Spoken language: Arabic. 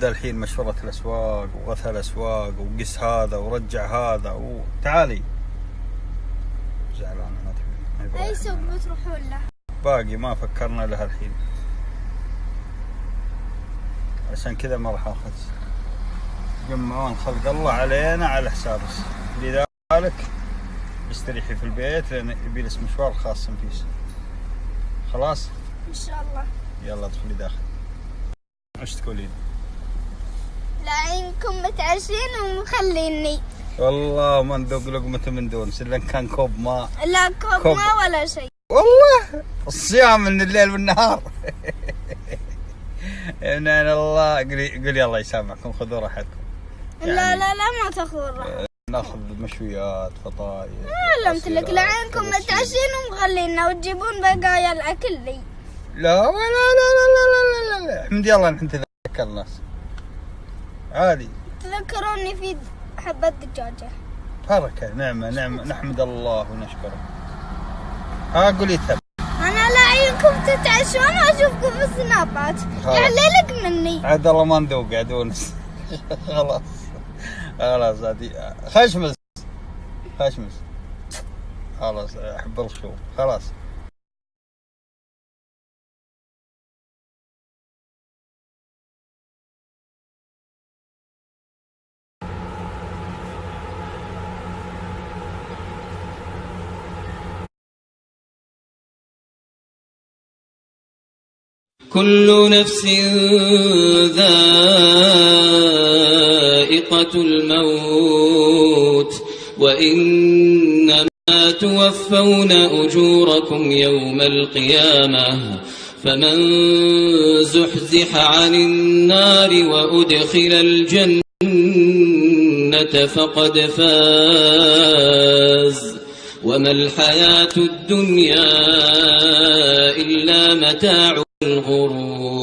ذا الحين مشورة الأسواق وغثى الأسواق وقس هذا ورجع هذا وتعالي زعلانة ما تبي. يبغى أي سوق بتروحون له؟ باقي ما فكرنا لها الحين. عشان كذا ما راح آخذ. يجمعون خلق الله علينا على حسابك لذلك استريحي في البيت لأن يبي مشوار خاص فيس خلاص؟ إن شاء الله. يلا ادخلي داخل. إيش تقولين؟ لعينكم متعشين ومخليني والله ما نذوق لقمة من دون إن كان كوب ماء لا كوب كوب. ما ولا شيء والله الصيام من الليل والنهار ان الله قولي قولي الله يسامحكم خذوا راحتكم لا لا لا ما تاخذون راحة ناخذ مشويات فطاير علمت لك لعينكم متعشين ومخلينا وتجيبون بقايا الاكل لي لا لا لا لا لا لا لا لا احمد الله ان انت عادي. تذكروني في حبة دجاجة. بركة نعمة نعمة نحمد الله ونشكره. ها قولي تب. أنا لعينكم تتعشون وأشوفكم في السنابات. خلاص. يعني لك مني. عاد الله ما ندوق عاد ونس خلاص. خلاص عادي خشمس. خشمس. خلاص أحب الخشوم خلاص. كل نفس ذائقة الموت وإنما توفون أجوركم يوم القيامة فمن زحزح عن النار وأدخل الجنة فقد فاز. وما الحياة الدنيا إلا متاع الغرور.